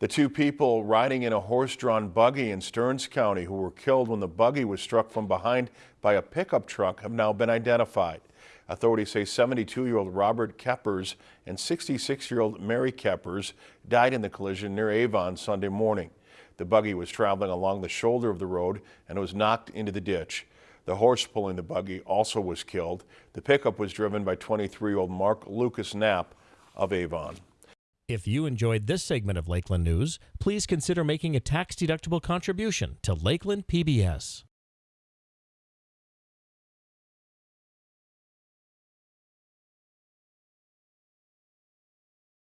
The two people riding in a horse-drawn buggy in Stearns County who were killed when the buggy was struck from behind by a pickup truck have now been identified. Authorities say 72-year-old Robert Keppers and 66-year-old Mary Keppers died in the collision near Avon Sunday morning. The buggy was traveling along the shoulder of the road and was knocked into the ditch. The horse pulling the buggy also was killed. The pickup was driven by 23-year-old Mark Lucas Knapp of Avon. If you enjoyed this segment of Lakeland News, please consider making a tax-deductible contribution to Lakeland PBS.